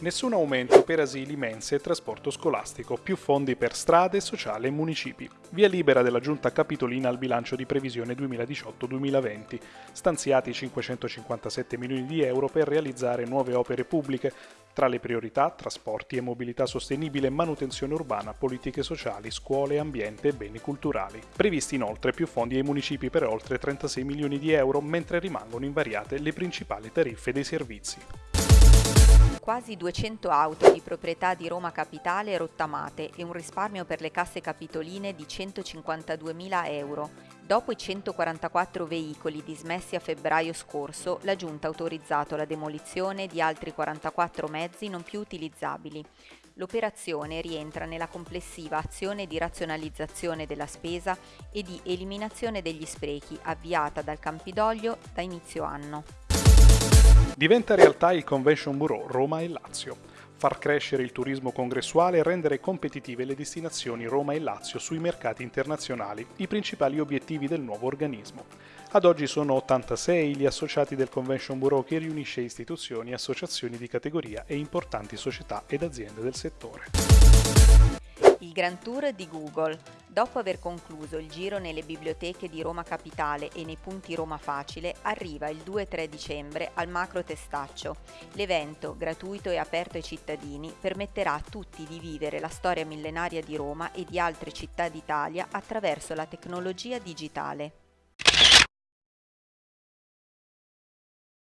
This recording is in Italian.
Nessun aumento per asili, mense e trasporto scolastico, più fondi per strade, sociale e municipi. Via libera della Giunta Capitolina al bilancio di previsione 2018-2020, stanziati 557 milioni di euro per realizzare nuove opere pubbliche, tra le priorità trasporti e mobilità sostenibile, manutenzione urbana, politiche sociali, scuole, ambiente e beni culturali. Previsti inoltre più fondi ai municipi per oltre 36 milioni di euro, mentre rimangono invariate le principali tariffe dei servizi quasi 200 auto di proprietà di Roma Capitale rottamate e un risparmio per le casse capitoline di 152.000 euro. Dopo i 144 veicoli dismessi a febbraio scorso, la Giunta ha autorizzato la demolizione di altri 44 mezzi non più utilizzabili. L'operazione rientra nella complessiva azione di razionalizzazione della spesa e di eliminazione degli sprechi avviata dal Campidoglio da inizio anno. Diventa realtà il Convention Bureau Roma e Lazio. Far crescere il turismo congressuale e rendere competitive le destinazioni Roma e Lazio sui mercati internazionali, i principali obiettivi del nuovo organismo. Ad oggi sono 86 gli associati del Convention Bureau che riunisce istituzioni, associazioni di categoria e importanti società ed aziende del settore il Grand Tour di Google. Dopo aver concluso il giro nelle biblioteche di Roma Capitale e nei punti Roma Facile, arriva il 2-3 dicembre al Macro Testaccio. L'evento, gratuito e aperto ai cittadini, permetterà a tutti di vivere la storia millenaria di Roma e di altre città d'Italia attraverso la tecnologia digitale.